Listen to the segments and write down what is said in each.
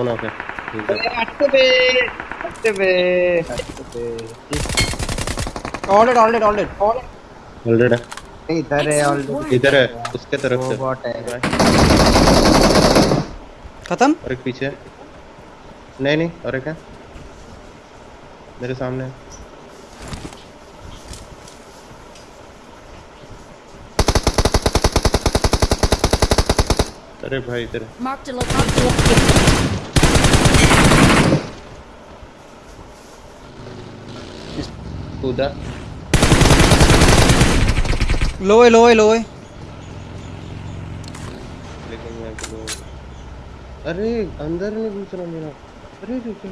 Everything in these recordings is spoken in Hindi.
कौन आ गया ठीक है हटते पे हटते पे हटते पे ऑलरेड ऑलरेड ऑलरेड ऑलरेडी इधर है ऑलरेडी इधर है उसके तरफ़ से बॉट है खत्म और एक पीछे नहीं नहीं और एक है मेरे सामने है अरे भाई इधर है। Marked a कूदा लो है लो है लो है अरे अंदर नहीं घुस रहा मेरा अरे रे क्या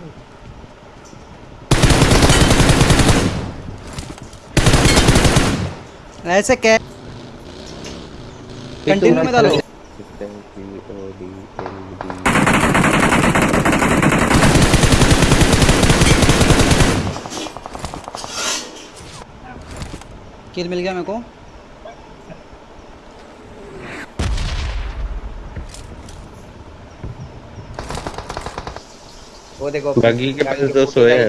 ऐसे कै कंटिन्यू में डालो किल मिल गया मेरे को। वो देखो बाकी के पास दो सोए हैं।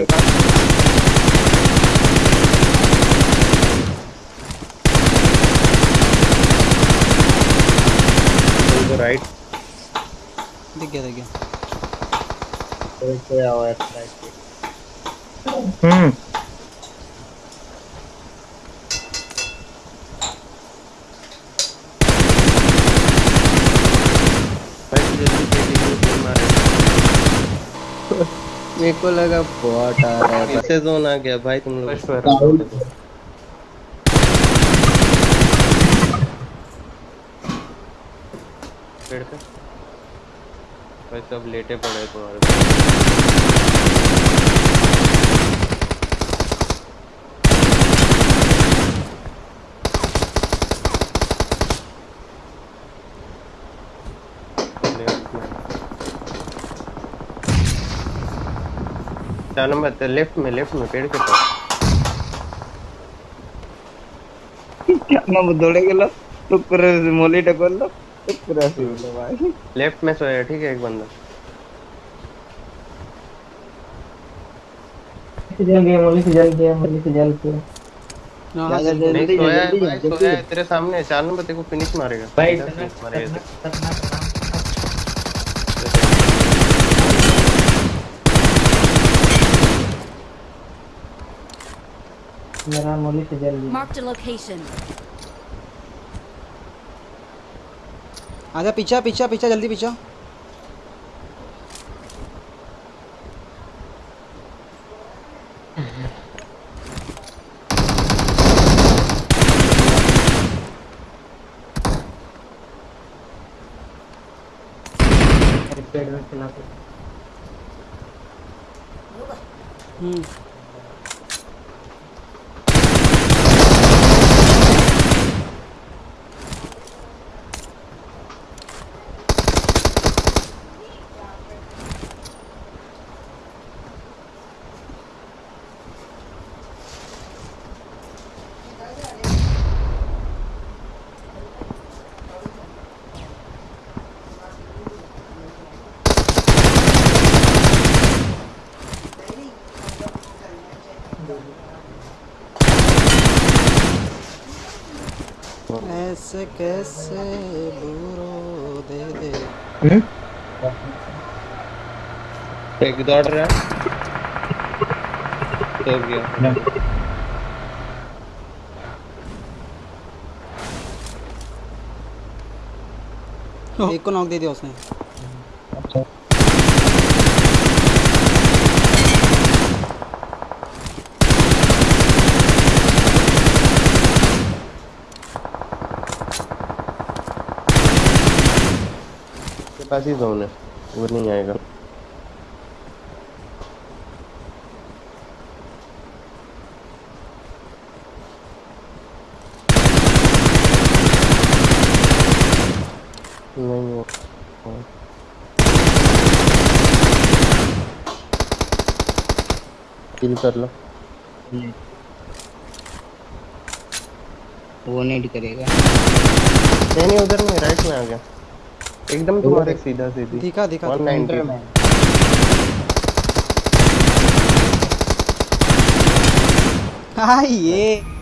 उनको राइट दिख गया दिख गया। है हम्म। भाई जल्दी जल्दी जल्दी मारे मेरे को लगा बॉट आ रहा है। कैसे जोन आ गया भाई तुम लोग। पेड़ पे भाई सब लेटे पड़े हैं तुम्हारे पास। लेफ़्ट में चार नंबर लेफ़्ट में लेफ़्ट में पेड़ के पास क्या नंबर दौड़े गेलो तो पूरे मोली टकर लो तो पूरा सी बोलो भाई लेफ़्ट में सोया ठीक है एक बंदा जल गया मोली से जल गया मोली से जल गया नहीं सोया है तेरे सामने चार नंबर तेरे को फिनिश मारेगा भाई मेरा मोली से जल गया Marked a location. आजा पीछा पीछा पीछा जल्दी पीछा। पेड़ में खिला हम्म। ऐसे कैसे बुरो दे दे। हम्म? एक दौड़ रहा है। तो गया। एक को नॉक दे दिया उसने। के पास ही जोन है। वो नहीं आएगा। नहीं वो किल कर लो। वो नहीं करेगा। नहीं नहीं उधर नहीं राइट में आ गया। एकदम तुम्हारे सीधा सीधी। दिखा दिखा 190 में। हाय ये।